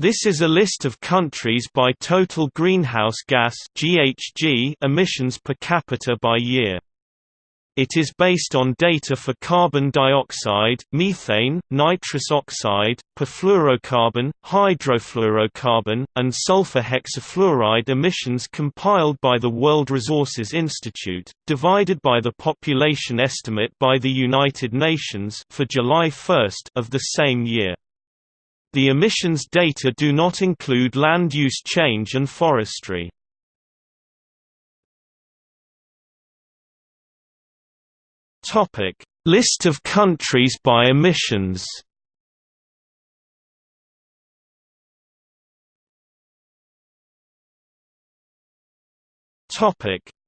This is a list of countries by total greenhouse gas (GHG) emissions per capita by year. It is based on data for carbon dioxide, methane, nitrous oxide, perfluorocarbon, hydrofluorocarbon, and sulfur hexafluoride emissions compiled by the World Resources Institute, divided by the population estimate by the United Nations for July 1 of the same year. The emissions data do not include land use change and forestry. List of countries by emissions.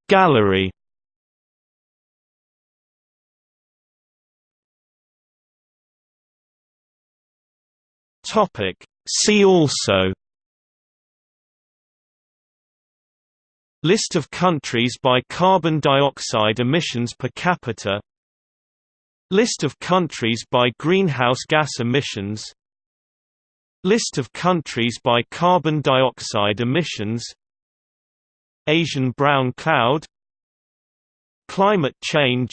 Gallery. Topic: See also. List of countries by carbon dioxide emissions per capita. List of countries by greenhouse gas emissions. List of countries by carbon dioxide emissions. Asian brown cloud. Climate change.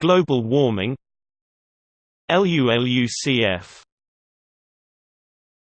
Global warming. LULUCF